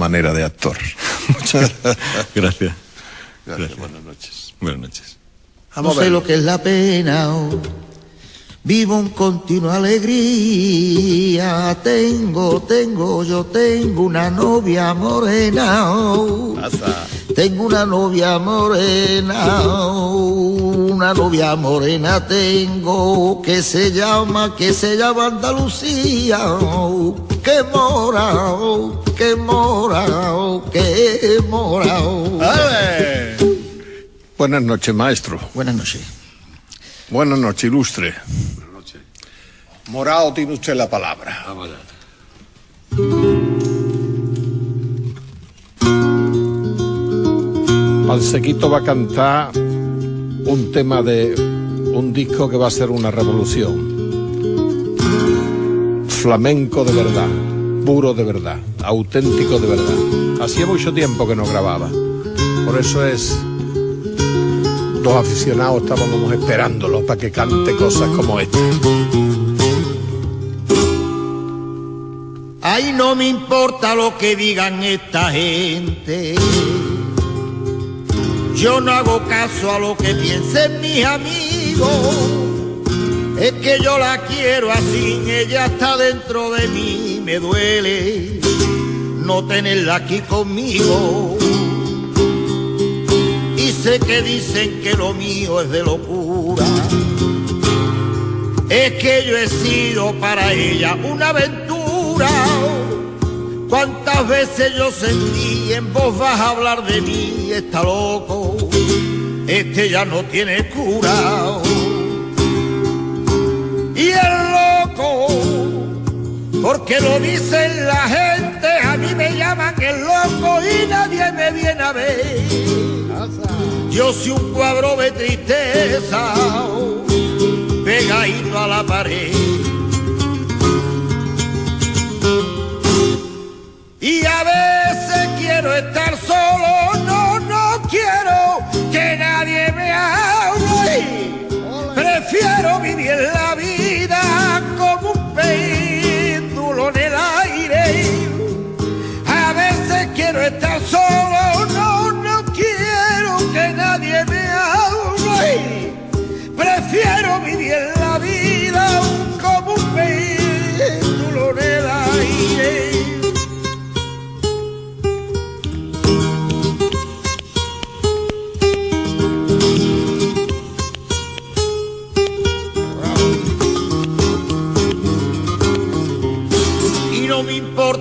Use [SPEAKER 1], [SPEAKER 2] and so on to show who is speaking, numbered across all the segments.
[SPEAKER 1] manera de actor.
[SPEAKER 2] Muchas gracias.
[SPEAKER 1] Gracias. Buenas noches.
[SPEAKER 2] Buenas noches.
[SPEAKER 3] no sé lo que es la pena. oh. Vivo en continua alegría. Tengo, tengo, yo tengo una novia morena. oh. Tengo una novia morena, una novia morena tengo que se llama, que se llama Andalucía. Que mora, que mora, que mora.
[SPEAKER 1] Buenas noches, maestro.
[SPEAKER 3] Buenas noches.
[SPEAKER 1] Buenas noches, ilustre. Buenas noches. Morao, tiene usted la palabra. Pansequito va a cantar un tema de un disco que va a ser una revolución. Flamenco de verdad, puro de verdad, auténtico de verdad. Hacía mucho tiempo que no grababa. Por eso es dos aficionados estábamos esperándolo para que cante cosas como esta.
[SPEAKER 3] Ay, no me importa lo que digan esta gente. Yo no hago caso a lo que piensen mis amigos. Es que yo la quiero así, ella está dentro de mí. Me duele no tenerla aquí conmigo. Y sé que dicen que lo mío es de locura. Es que yo he sido para ella una aventura. ¿Cuántas veces yo sentí en vos vas a hablar de mí? Está loco, este ya no tiene cura. Porque lo dicen la gente, a mí me llaman el loco y nadie me viene a ver. Yo soy un cuadro de tristeza, pegadito a la pared.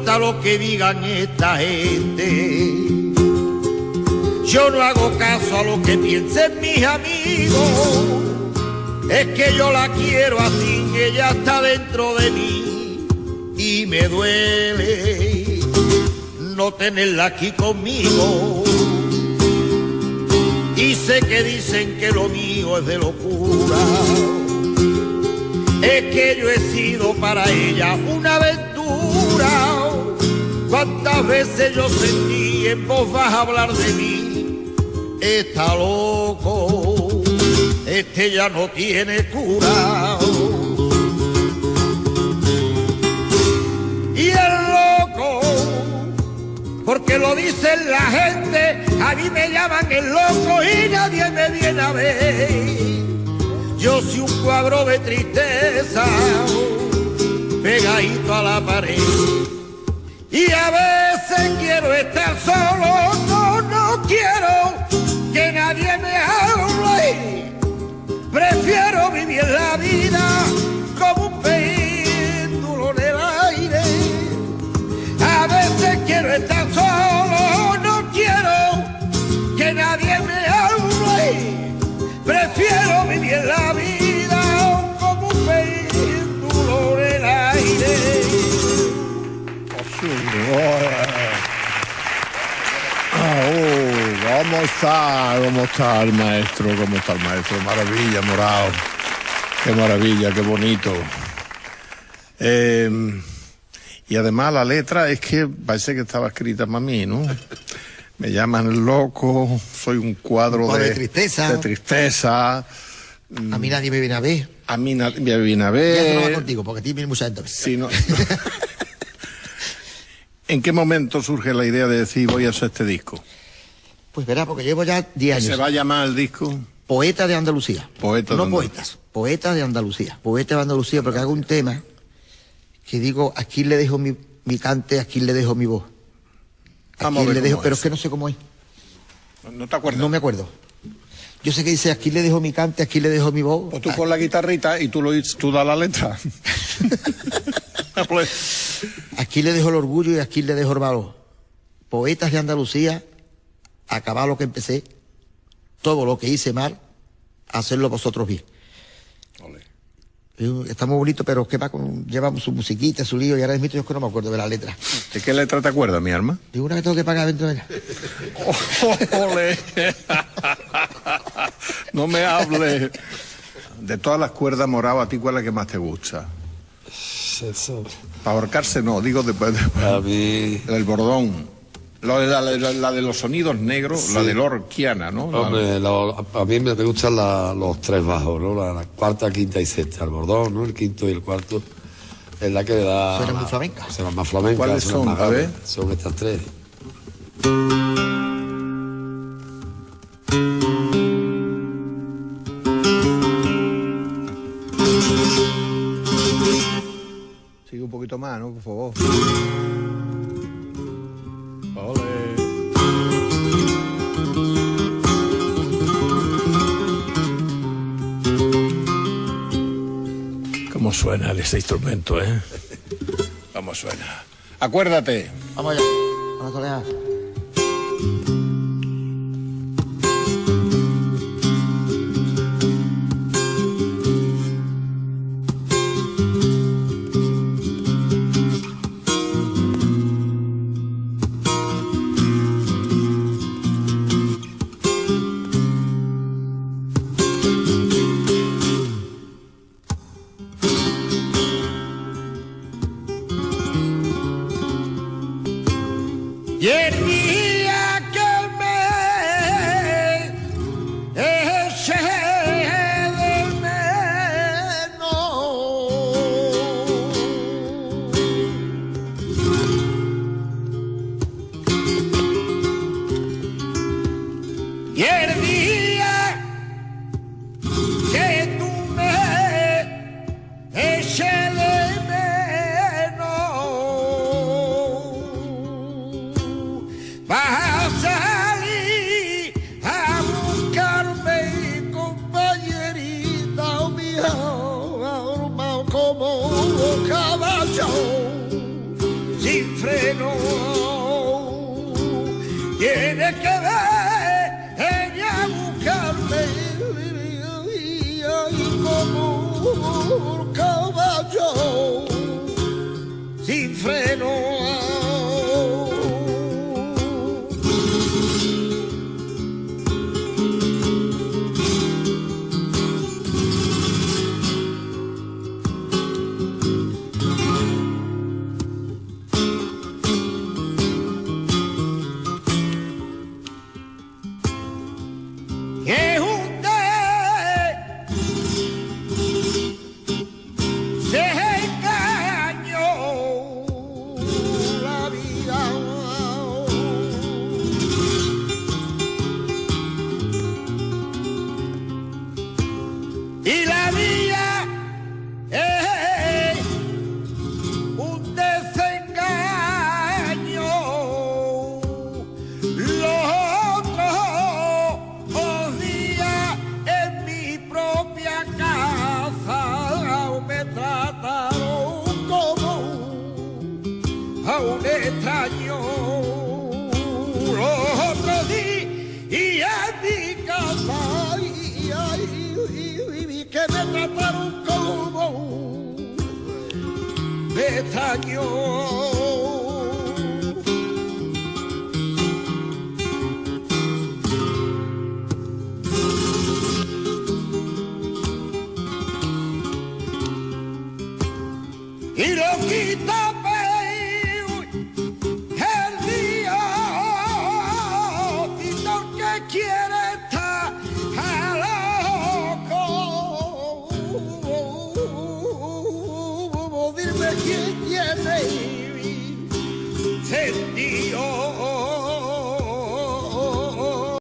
[SPEAKER 3] Importa lo que digan esta gente. Yo no hago caso a lo que piensen mis amigos. Es que yo la quiero así, ella está dentro de mí y me duele no tenerla aquí conmigo. Y sé que dicen que lo mío es de locura es que yo he sido para ella una aventura. Veces yo sentí en vos vas a hablar de mí, está loco, este ya no tiene cura. Y el loco, porque lo dicen la gente, a mí me llaman el loco y nadie me viene a ver. Yo soy un cuadro de tristeza pegadito a la pared. Y a veces quiero estar solo, no, no quiero que nadie me hable.
[SPEAKER 1] Está? ¿Cómo está el maestro? ¿Cómo está el maestro? Maravilla, morado. Qué maravilla, qué bonito. Eh, y además la letra es que parece que estaba escrita para mí, ¿no? Me llaman el loco, soy un cuadro,
[SPEAKER 3] Un cuadro
[SPEAKER 1] de,
[SPEAKER 3] de tristeza.
[SPEAKER 1] de tristeza.
[SPEAKER 3] A mí nadie me viene a ver.
[SPEAKER 1] A mí nadie me viene a
[SPEAKER 3] Ya esto no va
[SPEAKER 1] ver.
[SPEAKER 3] contigo, porque a ti viene mucha gente.
[SPEAKER 1] Sí, no. ¿En qué momento surge la idea de decir voy a hacer este disco?
[SPEAKER 3] Pues verá, porque llevo ya 10 años.
[SPEAKER 1] ¿Se va a llamar el disco?
[SPEAKER 3] Poeta de Andalucía.
[SPEAKER 1] Poeta de
[SPEAKER 3] no
[SPEAKER 1] Andalucía.
[SPEAKER 3] poetas, poeta de Andalucía. Poeta de Andalucía, porque hago un tema que digo, aquí le dejo mi, mi cante, aquí le dejo mi voz.
[SPEAKER 1] Vamos
[SPEAKER 3] Aquí
[SPEAKER 1] ver
[SPEAKER 3] le dejo, pero
[SPEAKER 1] es.
[SPEAKER 3] que no sé cómo es.
[SPEAKER 1] ¿No te acuerdas?
[SPEAKER 3] No me acuerdo. Yo sé que dice, aquí le dejo mi cante, aquí le dejo mi voz.
[SPEAKER 1] O tú con la guitarrita y tú lo tú das la letra.
[SPEAKER 3] Aquí le dejo el orgullo y aquí le dejo el valor. Poetas de Andalucía, acabar lo que empecé, todo lo que hice mal, hacerlo vosotros bien.
[SPEAKER 1] ole.
[SPEAKER 3] Y Está muy bonito, pero que va con, lleva su musiquita, su lío, y ahora mismo yo es que no me acuerdo de la letra.
[SPEAKER 1] ¿De qué letra te acuerdas, mi arma?
[SPEAKER 3] Digo una que tengo que pagar dentro de ella.
[SPEAKER 1] Ole. No me hables. De todas las cuerdas morado, ¿a ti cuál es la que más te gusta?
[SPEAKER 2] Eso,
[SPEAKER 1] Para ahorcarse no, digo después, después
[SPEAKER 2] a mí,
[SPEAKER 1] el bordón. De la, la- la de los sonidos negros, la de Lorquiana, ¿no? La-
[SPEAKER 2] hombre, lo- a mí me gustan la- los tres bajos, ¿no? La, la cuarta, quinta y sexta, el bordón, ¿no? El quinto y el cuarto. Es la que le da.
[SPEAKER 3] Suena muy
[SPEAKER 2] la-
[SPEAKER 3] flamenca.
[SPEAKER 2] Suena más flamenca.
[SPEAKER 1] ¿Cuáles son?
[SPEAKER 2] más
[SPEAKER 1] A ver.
[SPEAKER 2] Son estas tres.
[SPEAKER 1] Sigue un poquito más, ¿no? Por favor. ¿Cómo suena ese instrumento, eh? ¿Cómo suena? Acuérdate.
[SPEAKER 3] Vamos allá. Vamos a. Y el día que me eché de menos. Y el de.